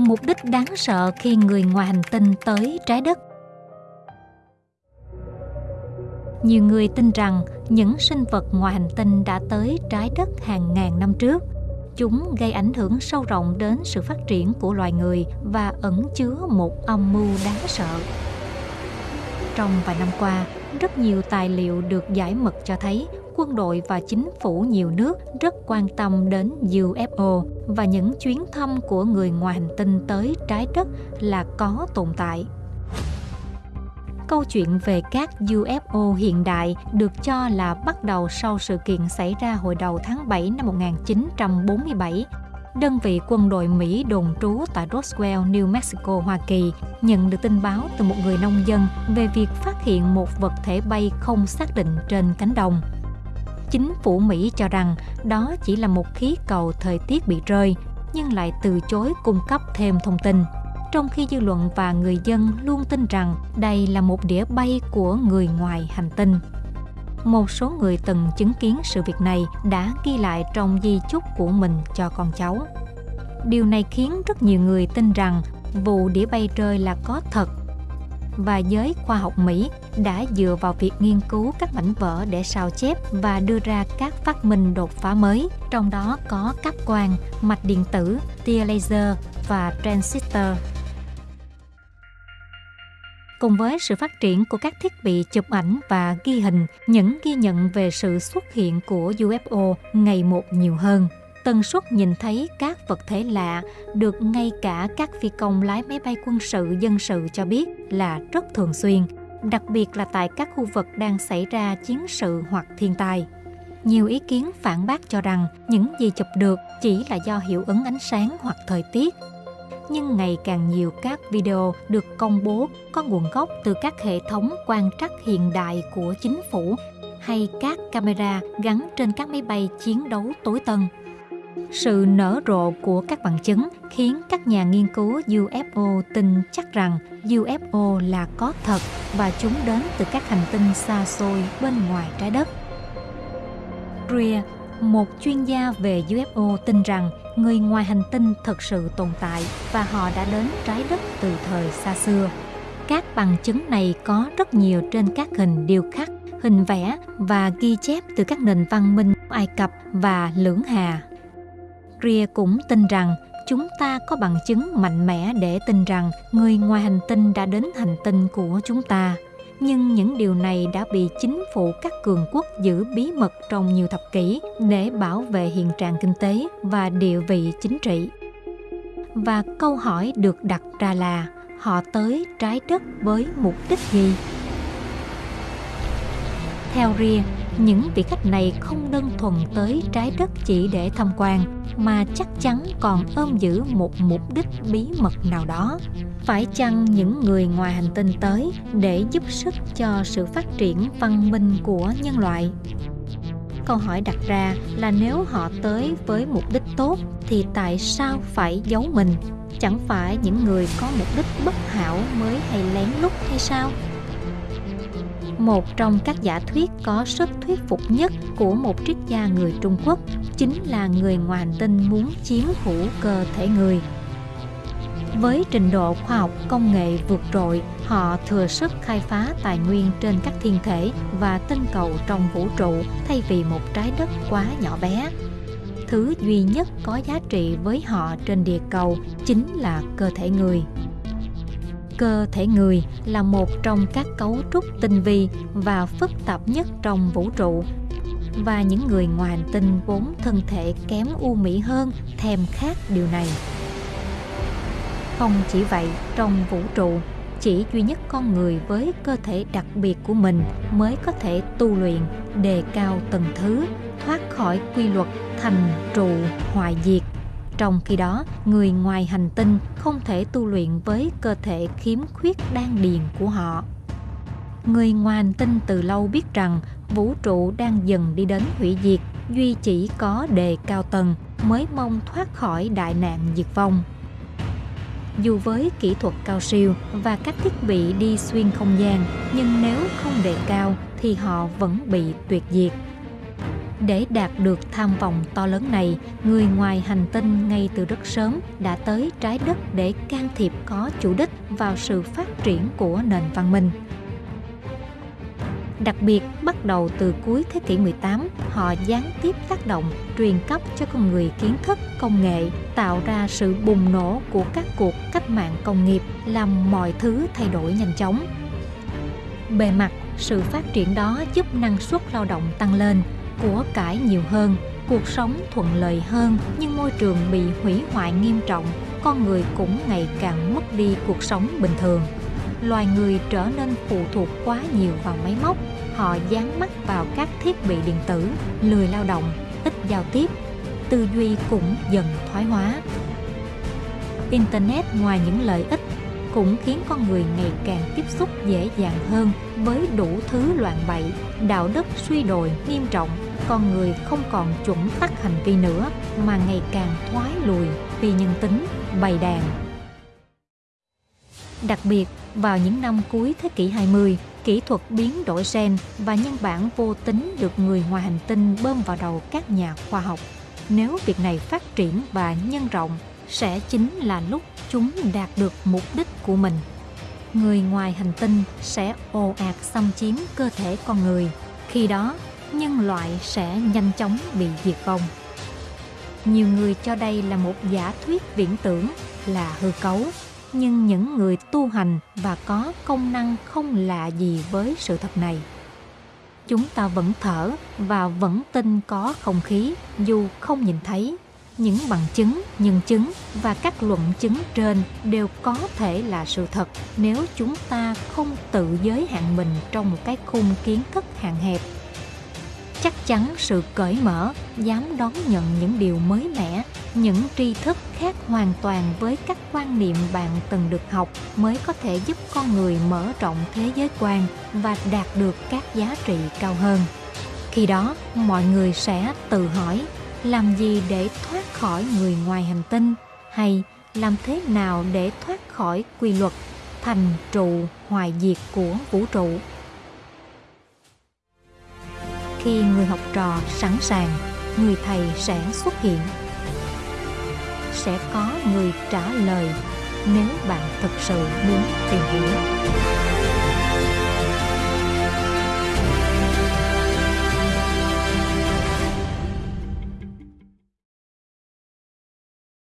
mục đích đáng sợ khi người ngoài hành tinh tới trái đất. Nhiều người tin rằng những sinh vật ngoài hành tinh đã tới trái đất hàng ngàn năm trước. Chúng gây ảnh hưởng sâu rộng đến sự phát triển của loài người và ẩn chứa một âm mưu đáng sợ. Trong vài năm qua, rất nhiều tài liệu được giải mật cho thấy quân đội và chính phủ nhiều nước rất quan tâm đến UFO và những chuyến thăm của người ngoài hành tinh tới trái đất là có tồn tại. Câu chuyện về các UFO hiện đại được cho là bắt đầu sau sự kiện xảy ra hồi đầu tháng 7 năm 1947 đơn vị quân đội Mỹ đồn trú tại Roswell, New Mexico, Hoa Kỳ nhận được tin báo từ một người nông dân về việc phát hiện một vật thể bay không xác định trên cánh đồng chính phủ Mỹ cho rằng đó chỉ là một khí cầu thời tiết bị rơi, nhưng lại từ chối cung cấp thêm thông tin. Trong khi dư luận và người dân luôn tin rằng đây là một đĩa bay của người ngoài hành tinh. Một số người từng chứng kiến sự việc này đã ghi lại trong di chúc của mình cho con cháu. Điều này khiến rất nhiều người tin rằng vụ đĩa bay rơi là có thật và giới khoa học Mỹ đã dựa vào việc nghiên cứu các mảnh vỡ để sao chép và đưa ra các phát minh đột phá mới, trong đó có cáp quang, mạch điện tử, tia laser và transistor. Cùng với sự phát triển của các thiết bị chụp ảnh và ghi hình, những ghi nhận về sự xuất hiện của UFO ngày một nhiều hơn tần suất nhìn thấy các vật thể lạ được ngay cả các phi công lái máy bay quân sự dân sự cho biết là rất thường xuyên, đặc biệt là tại các khu vực đang xảy ra chiến sự hoặc thiên tai. Nhiều ý kiến phản bác cho rằng những gì chụp được chỉ là do hiệu ứng ánh sáng hoặc thời tiết. Nhưng ngày càng nhiều các video được công bố có nguồn gốc từ các hệ thống quan trắc hiện đại của chính phủ hay các camera gắn trên các máy bay chiến đấu tối tân sự nở rộ của các bằng chứng khiến các nhà nghiên cứu UFO tin chắc rằng UFO là có thật và chúng đến từ các hành tinh xa xôi bên ngoài trái đất. Greer, một chuyên gia về UFO tin rằng người ngoài hành tinh thực sự tồn tại và họ đã đến trái đất từ thời xa xưa. Các bằng chứng này có rất nhiều trên các hình điêu khắc, hình vẽ và ghi chép từ các nền văn minh Ai Cập và Lưỡng Hà Greer cũng tin rằng chúng ta có bằng chứng mạnh mẽ để tin rằng người ngoài hành tinh đã đến hành tinh của chúng ta. Nhưng những điều này đã bị chính phủ các cường quốc giữ bí mật trong nhiều thập kỷ để bảo vệ hiện trạng kinh tế và địa vị chính trị. Và câu hỏi được đặt ra là họ tới trái đất với mục đích gì? Theo Ria, những vị khách này không đơn thuần tới trái đất chỉ để tham quan mà chắc chắn còn ôm giữ một mục đích bí mật nào đó. Phải chăng những người ngoài hành tinh tới để giúp sức cho sự phát triển văn minh của nhân loại? Câu hỏi đặt ra là nếu họ tới với mục đích tốt thì tại sao phải giấu mình? Chẳng phải những người có mục đích bất hảo mới hay lén lút hay sao? Một trong các giả thuyết có sức thuyết phục nhất của một triết gia người Trung Quốc chính là người ngoài hành tinh muốn chiếm hữu cơ thể người. Với trình độ khoa học công nghệ vượt trội, họ thừa sức khai phá tài nguyên trên các thiên thể và tinh cầu trong vũ trụ thay vì một trái đất quá nhỏ bé. Thứ duy nhất có giá trị với họ trên địa cầu chính là cơ thể người cơ thể người là một trong các cấu trúc tinh vi và phức tạp nhất trong vũ trụ. Và những người ngoài hành tinh vốn thân thể kém u mỹ hơn thèm khát điều này. Không chỉ vậy, trong vũ trụ, chỉ duy nhất con người với cơ thể đặc biệt của mình mới có thể tu luyện, đề cao từng thứ, thoát khỏi quy luật thành trụ hoại diệt trong khi đó, người ngoài hành tinh không thể tu luyện với cơ thể khiếm khuyết đan điền của họ. Người ngoài hành tinh từ lâu biết rằng vũ trụ đang dần đi đến hủy diệt, duy chỉ có đề cao tầng mới mong thoát khỏi đại nạn diệt vong. Dù với kỹ thuật cao siêu và các thiết bị đi xuyên không gian, nhưng nếu không đề cao thì họ vẫn bị tuyệt diệt để đạt được tham vọng to lớn này, người ngoài hành tinh ngay từ rất sớm đã tới trái đất để can thiệp có chủ đích vào sự phát triển của nền văn minh. Đặc biệt, bắt đầu từ cuối thế kỷ 18, họ gián tiếp tác động, truyền cấp cho con người kiến thức, công nghệ, tạo ra sự bùng nổ của các cuộc cách mạng công nghiệp, làm mọi thứ thay đổi nhanh chóng. Bề mặt, sự phát triển đó giúp năng suất lao động tăng lên, của cải nhiều hơn, cuộc sống thuận lợi hơn nhưng môi trường bị hủy hoại nghiêm trọng, con người cũng ngày càng mất đi cuộc sống bình thường. Loài người trở nên phụ thuộc quá nhiều vào máy móc, họ dán mắt vào các thiết bị điện tử, lười lao động, ít giao tiếp, tư duy cũng dần thoái hóa. Internet ngoài những lợi ích cũng khiến con người ngày càng tiếp xúc dễ dàng hơn với đủ thứ loạn bậy, đạo đức suy đồi nghiêm trọng con người không còn chuẩn tắc hành vi nữa mà ngày càng thoái lùi vì nhân tính bày đàn. Đặc biệt, vào những năm cuối thế kỷ 20, kỹ thuật biến đổi gen và nhân bản vô tính được người ngoài hành tinh bơm vào đầu các nhà khoa học. Nếu việc này phát triển và nhân rộng, sẽ chính là lúc chúng đạt được mục đích của mình. Người ngoài hành tinh sẽ ồ ạt xâm chiếm cơ thể con người. Khi đó, nhân loại sẽ nhanh chóng bị diệt vong. Nhiều người cho đây là một giả thuyết viễn tưởng là hư cấu, nhưng những người tu hành và có công năng không lạ gì với sự thật này. Chúng ta vẫn thở và vẫn tin có không khí dù không nhìn thấy. Những bằng chứng, nhân chứng và các luận chứng trên đều có thể là sự thật. Nếu chúng ta không tự giới hạn mình trong một cái khung kiến thức hạn hẹp chắc chắn sự cởi mở dám đón nhận những điều mới mẻ những tri thức khác hoàn toàn với các quan niệm bạn từng được học mới có thể giúp con người mở rộng thế giới quan và đạt được các giá trị cao hơn. Khi đó mọi người sẽ tự hỏi làm gì để thoát khỏi người ngoài hành tinh? Hay làm thế nào để thoát khỏi quy luật thành trụ hoài diệt của vũ trụ? Khi người học trò sẵn sàng, người thầy sẽ xuất hiện. Sẽ có người trả lời nếu bạn thực sự muốn tìm hiểu.